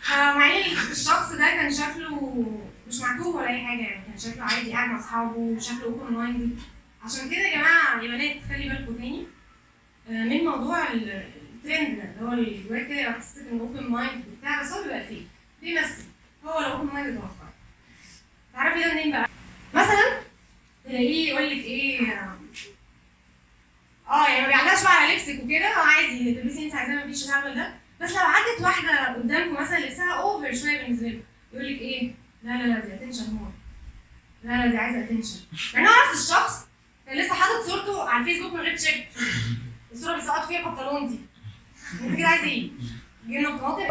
فمع إن الشخص ده كان شكله مش معتوه ولا أي حاجة يعني كان شكله عادي قاعد مع أصحابه وشكله open mind عشان كده يا جماعة يا بنات خلي بالكم تاني. آه، من موضوع ال- الترند اللي هو الجواك كده يبقى حسيت إنه open mind وبتاع بس هو بيبقى فيك بيمثل هو لو open minded over تعرفي ده منين بقى؟ مثلا تلاقيه يقول لك إيه آه يعني ما بيعلقش بقى على لبسك وكده آه عادي تلبسي انت عايزاه مفيش الهبل ده. بس لو عدت واحدة قدامكم مثلا لبسها over شوية بالنسبة له يقول لك إيه؟ لا لا لا دي attention هو لا لا دي عايزة attention مع انه نفس الشخص كان لسه حاطط صورته على الفيسبوك من غير تيشيرت الصورة اللي سقط فيها البنطلون دي. أنت كده عايز إيه؟ جبنه بطماطم